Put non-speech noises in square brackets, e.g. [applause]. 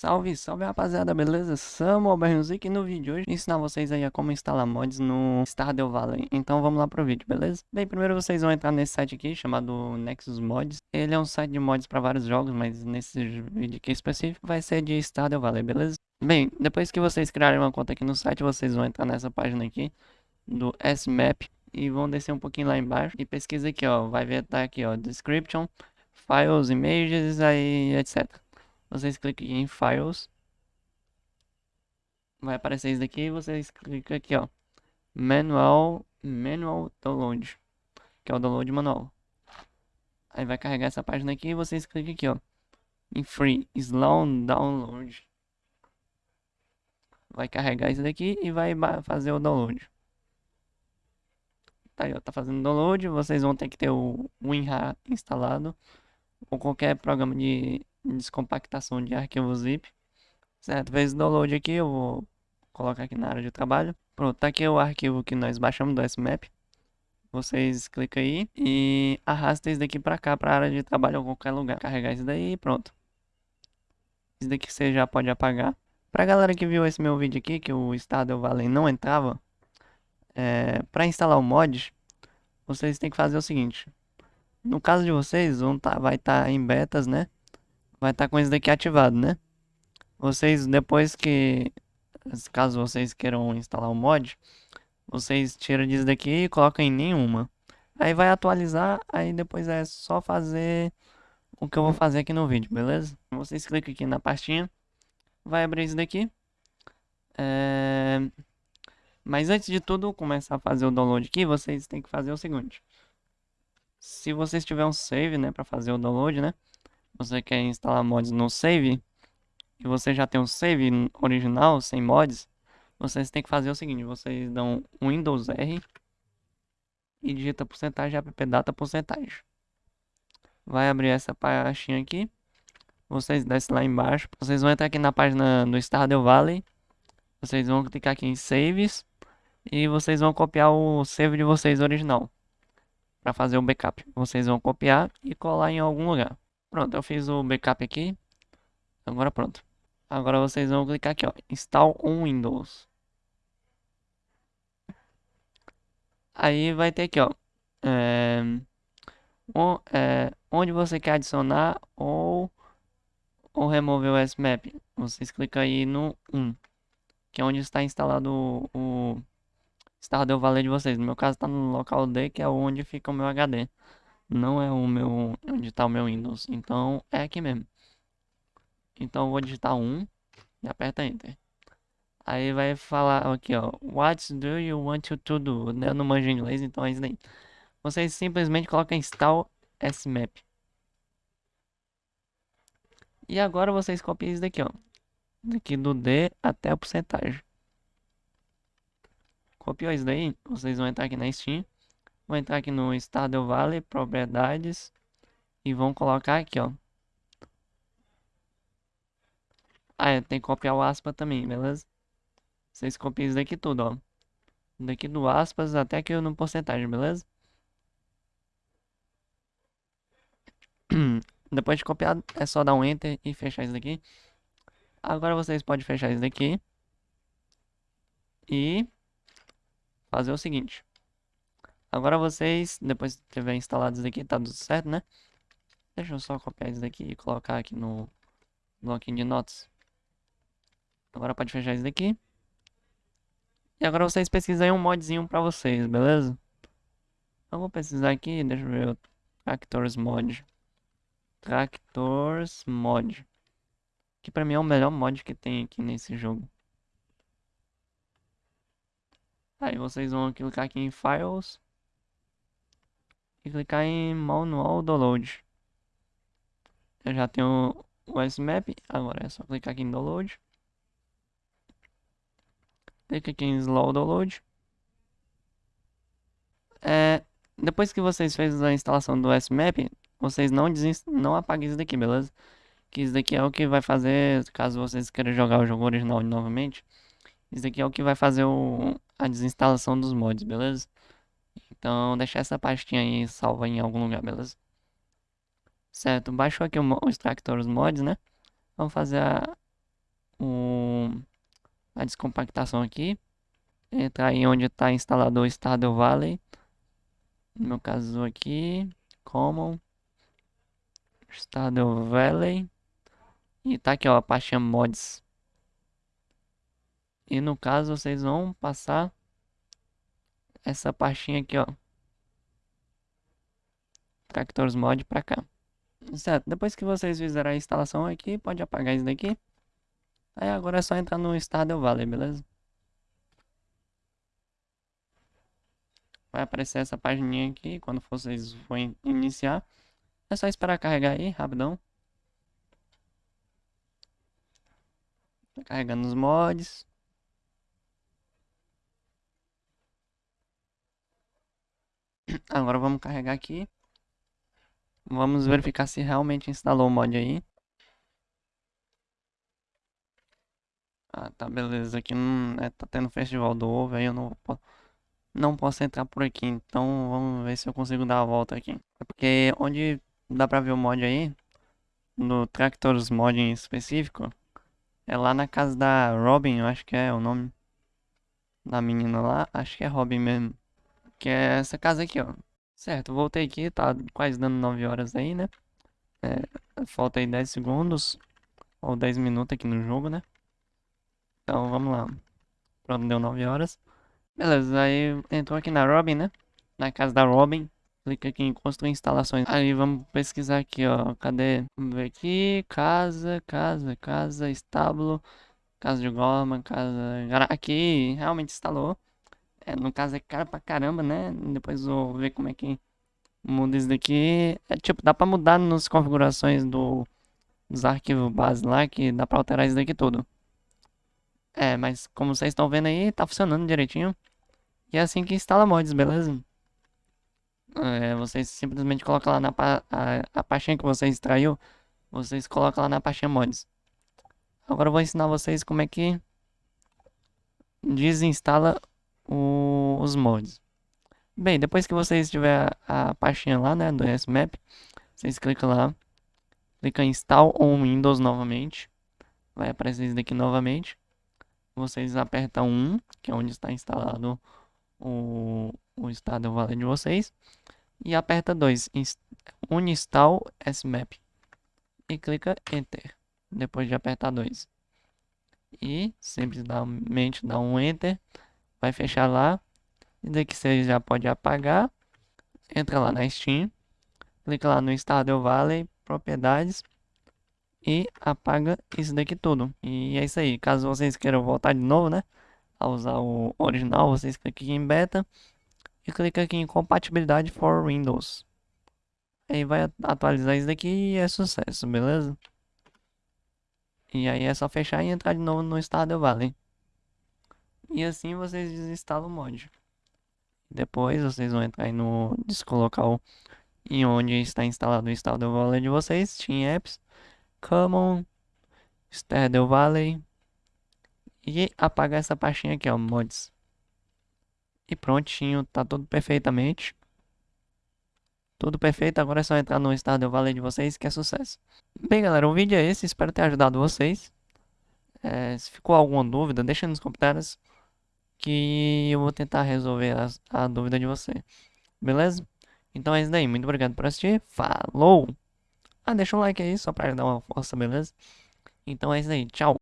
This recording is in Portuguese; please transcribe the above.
Salve, salve rapaziada, beleza? Samuel Bernuzik e no vídeo de hoje ensinar vocês aí a como instalar mods no Stardew Valley. Então vamos lá pro vídeo, beleza? Bem, primeiro vocês vão entrar nesse site aqui chamado Nexus Mods. Ele é um site de mods para vários jogos, mas nesse vídeo aqui específico vai ser de Stardew Valley, beleza? Bem, depois que vocês criarem uma conta aqui no site, vocês vão entrar nessa página aqui do SMAP e vão descer um pouquinho lá embaixo e pesquisa aqui, ó, vai ver tá aqui, ó, description, files, images, aí, etc vocês clicam em Files. Vai aparecer isso daqui e vocês clicam aqui, ó. Manual, Manual Download. Que é o download manual. Aí vai carregar essa página aqui e vocês clicam aqui, ó. Em Free, Slow Download. Vai carregar isso daqui e vai fazer o download. Tá aí, ó, tá fazendo download. Vocês vão ter que ter o WinRAR instalado. Ou qualquer programa de descompactação de arquivo zip. Certo, fez download aqui, eu vou colocar aqui na área de trabalho. Pronto, tá aqui o arquivo que nós baixamos do SMAP. Vocês clicam aí e arrasta isso daqui para cá, para a área de trabalho ou qualquer lugar. Carregar isso daí e pronto. Isso daqui você já pode apagar. Pra galera que viu esse meu vídeo aqui, que o Stardew Valley não entrava, é, para instalar o mod, vocês têm que fazer o seguinte. No caso de vocês, vão tá, vai estar tá em betas, né? Vai estar tá com isso daqui ativado, né? Vocês, depois que, caso vocês queiram instalar o mod, vocês tiram disso daqui e colocam em nenhuma. Aí vai atualizar, aí depois é só fazer o que eu vou fazer aqui no vídeo, beleza? Vocês clicam aqui na pastinha, vai abrir isso daqui. É... Mas antes de tudo começar a fazer o download aqui, vocês têm que fazer o seguinte. Se vocês tiverem um save, né, para fazer o download, né? Você quer instalar mods no save, e você já tem um save original, sem mods, vocês têm que fazer o seguinte, vocês dão Windows R e digita porcentagem appdata porcentagem. Vai abrir essa pastinha aqui, vocês descem lá embaixo, vocês vão entrar aqui na página do Stardew Valley, vocês vão clicar aqui em Saves, e vocês vão copiar o save de vocês original, para fazer o backup. Vocês vão copiar e colar em algum lugar. Pronto, eu fiz o backup aqui. Agora pronto. Agora vocês vão clicar aqui, ó. Install Windows. Aí vai ter aqui, ó. É, é, onde você quer adicionar ou, ou remover o SMAP. Vocês clicam aí no 1. Que é onde está instalado o, o Stardew Valley de vocês. No meu caso está no local D, que é onde fica o meu HD não é o meu onde está o meu Windows, então é aqui mesmo. Então vou digitar 1 e aperta Enter. Aí vai falar aqui, ó, What do you want to do? Eu não manjo inglês, então é isso daí. Vocês simplesmente colocam install smap. E agora vocês copiam isso daqui, ó. Daqui do D até a porcentagem. Copiou isso daí? Vocês vão entrar aqui na Steam. Vou entrar aqui no Stardew Valley, propriedades. E vão colocar aqui, ó. Ah, é, tem que copiar o aspa também, beleza? Vocês copiam isso daqui tudo, ó. Daqui do aspas até aqui no porcentagem, beleza? [clears throat] Depois de copiar, é só dar um Enter e fechar isso daqui. Agora vocês podem fechar isso daqui. E fazer o seguinte. Agora vocês, depois de tiver instalado isso aqui, tá tudo certo, né? Deixa eu só copiar isso daqui e colocar aqui no bloquinho de notas. Agora pode fechar isso daqui. E agora vocês pesquisam aí um modzinho pra vocês, beleza? Eu vou pesquisar aqui, deixa eu ver Tractors Mod. Tractors Mod. Que pra mim é o melhor mod que tem aqui nesse jogo. Aí vocês vão clicar aqui em Files e clicar em Manual Download. Eu já tenho o SMAP, agora é só clicar aqui em Download. Clica aqui em Slow Download. É, depois que vocês fez a instalação do SMAP, vocês não, não apaguem isso daqui, beleza? Que isso daqui é o que vai fazer, caso vocês queiram jogar o jogo original novamente. Isso daqui é o que vai fazer o, a desinstalação dos mods, beleza? Então, deixar essa pastinha aí salva em algum lugar, beleza? Certo, baixou aqui o, extractor os mods, né? Vamos fazer a, a descompactação aqui. Entrar em onde está instalado o Stardew Valley. No meu caso aqui, Common. Stardew Valley. E tá aqui ó, a pastinha mods. E no caso vocês vão passar essa pastinha aqui ó. Tractors Mod pra cá. Certo, depois que vocês fizeram a instalação aqui, pode apagar isso daqui. Aí agora é só entrar no Stardew Valley, beleza? Vai aparecer essa página aqui quando vocês forem iniciar. É só esperar carregar aí, rapidão. Tá carregando os mods. [clears throat] Agora vamos carregar aqui. Vamos verificar se realmente instalou o mod aí. Ah, tá, beleza. Aqui não, é, tá tendo festival do ovo, aí eu não, não posso entrar por aqui. Então vamos ver se eu consigo dar a volta aqui. É porque onde dá pra ver o mod aí, no Tractors Mod em específico, é lá na casa da Robin, eu acho que é o nome da menina lá. Acho que é Robin mesmo. Que é essa casa aqui, ó. Certo, voltei aqui, tá quase dando 9 horas aí, né? É, falta aí 10 segundos, ou 10 minutos aqui no jogo, né? Então, vamos lá. Pronto, deu 9 horas. Beleza, aí entrou aqui na Robin, né? Na casa da Robin. Clica aqui em construir instalações. Aí vamos pesquisar aqui, ó. Cadê? Vamos ver aqui. Casa, casa, casa, estábulo. Casa de Gorman, casa... Aqui, realmente instalou. É, no caso é caro pra caramba, né? Depois vou ver como é que muda isso daqui. É tipo, dá pra mudar nas configurações do, dos arquivos base lá, que dá pra alterar isso daqui tudo. É, mas como vocês estão vendo aí, tá funcionando direitinho. E é assim que instala mods, beleza? É, vocês simplesmente colocam lá na pa a, a pastinha que você extraiu, vocês colocam lá na pastinha mods. Agora eu vou ensinar vocês como é que desinstala os mods. Bem, depois que vocês tiver a, pastinha lá, né, do SMAP, vocês clicam lá, clica em Install on Windows novamente, vai aparecer isso daqui novamente. Vocês apertam 1, que é onde está instalado o, o estado Valley de vocês, e aperta 2, Uninstall SMAP, e clica Enter, depois de apertar 2. E simplesmente dá um Enter, vai fechar lá. E daqui você já pode apagar. Entra lá na Steam. Clica lá no Stardew Valley, propriedades. E apaga isso daqui tudo. E é isso aí. Caso vocês queiram voltar de novo, né? A usar o original, vocês clicam aqui em beta. E clica aqui em compatibilidade for Windows. Aí vai atualizar isso daqui e é sucesso, beleza? E aí é só fechar e entrar de novo no Stardew Valley. E assim vocês desinstalam o mod. Depois vocês vão entrar aí no descolocal em onde está instalado o Stardew Valley de vocês, Steam Apps, Common, Stardew Valley e apagar essa pastinha aqui, ó, mods. E prontinho, tá tudo perfeitamente. Tudo perfeito, agora é só entrar no Stardew Valley de vocês que é sucesso. Bem galera, o vídeo é esse, espero ter ajudado vocês. É, se ficou alguma dúvida, deixa nos comentários que eu vou tentar resolver a, a dúvida de você. Beleza? Então é isso daí. Muito obrigado por assistir. Falou! Ah, deixa um like aí só para dar uma força, beleza? Então é isso aí. Tchau!